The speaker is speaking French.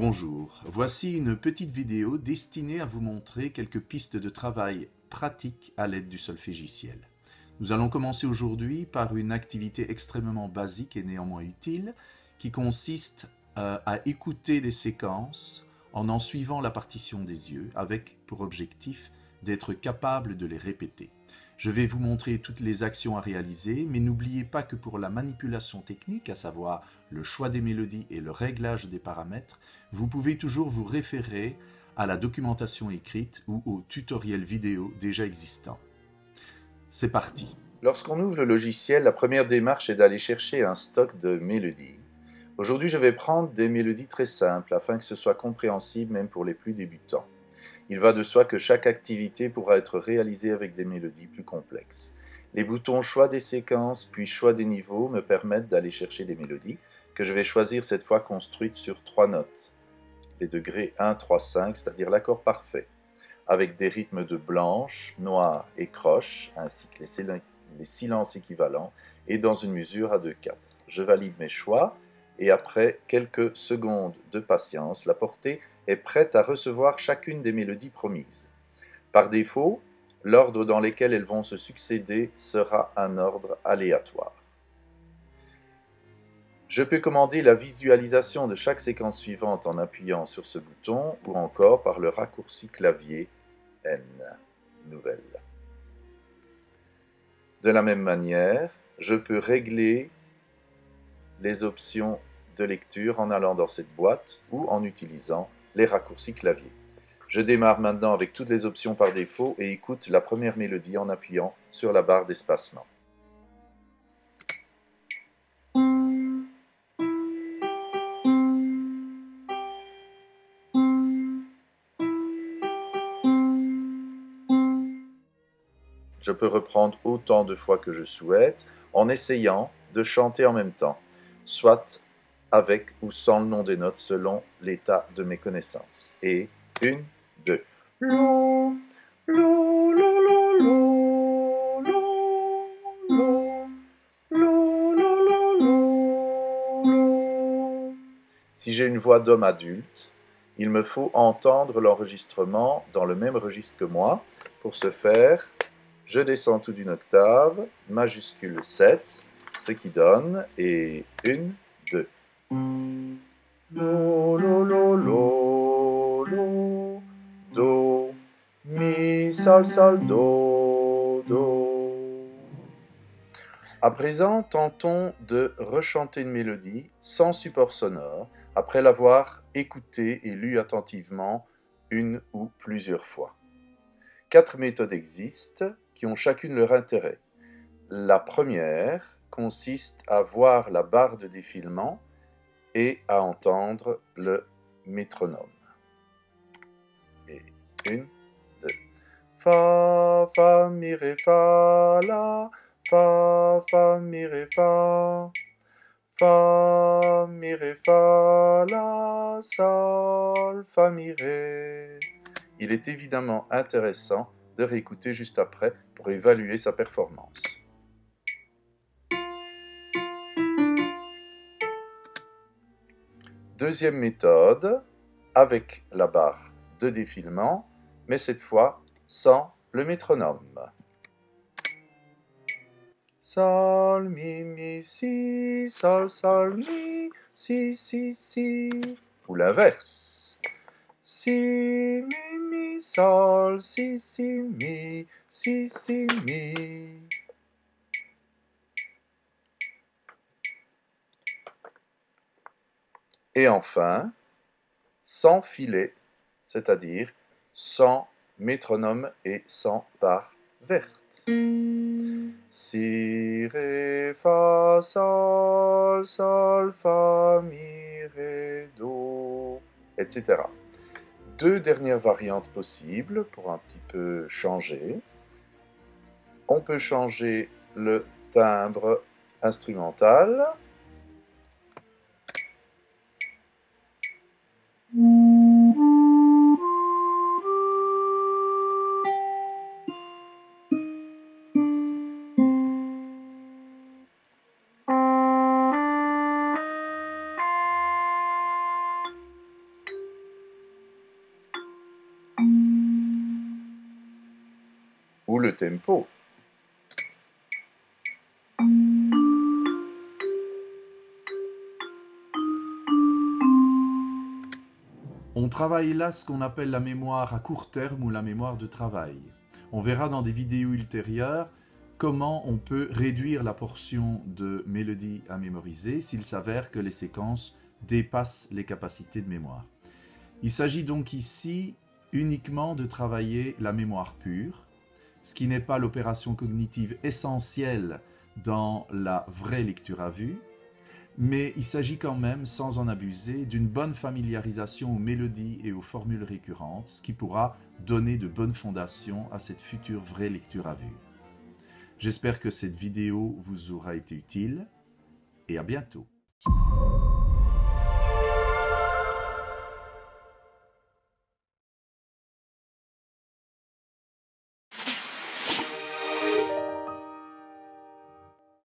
Bonjour, voici une petite vidéo destinée à vous montrer quelques pistes de travail pratiques à l'aide du solfégiciel. Nous allons commencer aujourd'hui par une activité extrêmement basique et néanmoins utile qui consiste euh, à écouter des séquences en en suivant la partition des yeux avec pour objectif d'être capable de les répéter. Je vais vous montrer toutes les actions à réaliser, mais n'oubliez pas que pour la manipulation technique, à savoir le choix des mélodies et le réglage des paramètres, vous pouvez toujours vous référer à la documentation écrite ou au tutoriel vidéo déjà existant. C'est parti Lorsqu'on ouvre le logiciel, la première démarche est d'aller chercher un stock de mélodies. Aujourd'hui, je vais prendre des mélodies très simples afin que ce soit compréhensible même pour les plus débutants. Il va de soi que chaque activité pourra être réalisée avec des mélodies plus complexes. Les boutons choix des séquences puis choix des niveaux me permettent d'aller chercher des mélodies que je vais choisir cette fois construites sur trois notes. Les degrés 1, 3, 5, c'est-à-dire l'accord parfait, avec des rythmes de blanche, noir et croche, ainsi que les silences équivalents, et dans une mesure à 2-4. Je valide mes choix, et après quelques secondes de patience, la portée est prête à recevoir chacune des mélodies promises. Par défaut, l'ordre dans lequel elles vont se succéder sera un ordre aléatoire. Je peux commander la visualisation de chaque séquence suivante en appuyant sur ce bouton ou encore par le raccourci clavier N, nouvelle. De la même manière, je peux régler les options de lecture en allant dans cette boîte ou en utilisant les raccourcis clavier. Je démarre maintenant avec toutes les options par défaut et écoute la première mélodie en appuyant sur la barre d'espacement. Je peux reprendre autant de fois que je souhaite en essayant de chanter en même temps, soit avec ou sans le nom des notes selon l'état de mes connaissances. Et une, deux. Si j'ai une voix d'homme adulte, il me faut entendre l'enregistrement dans le même registre que moi. Pour ce faire, je descends tout d'une octave, majuscule 7, ce qui donne, et 1, 2. Do, mi, sol, sol, do, do. À présent, tentons de rechanter une mélodie sans support sonore après l'avoir écoutée et lue attentivement une ou plusieurs fois. Quatre méthodes existent qui ont chacune leur intérêt. La première consiste à voir la barre de défilement et à entendre le métronome. Une, deux. Fa, fa, mi, ré, fa, la, fa, fa, mi, ré, fa. Fa, mi, ré, fa, la, sol, fa, mi, ré. Il est évidemment intéressant de réécouter juste après pour évaluer sa performance. Deuxième méthode, avec la barre de défilement, mais cette fois sans le métronome. Sol, mi, mi, si, sol, sol, mi, si, si, si. Ou l'inverse. Si, mi, mi, sol, si, si, mi, si, si, mi. Et enfin, sans filet, c'est-à-dire sans métronome et sans barre verte. Si, ré, fa, sol, sol, fa, mi, ré, do, etc. Deux dernières variantes possibles pour un petit peu changer. On peut changer le timbre instrumental. Tempo? On travaille là ce qu'on appelle la mémoire à court terme ou la mémoire de travail. On verra dans des vidéos ultérieures comment on peut réduire la portion de mélodie à mémoriser s'il s'avère que les séquences dépassent les capacités de mémoire. Il s'agit donc ici uniquement de travailler la mémoire pure, ce qui n'est pas l'opération cognitive essentielle dans la vraie lecture à vue, mais il s'agit quand même, sans en abuser, d'une bonne familiarisation aux mélodies et aux formules récurrentes, ce qui pourra donner de bonnes fondations à cette future vraie lecture à vue. J'espère que cette vidéo vous aura été utile et à bientôt.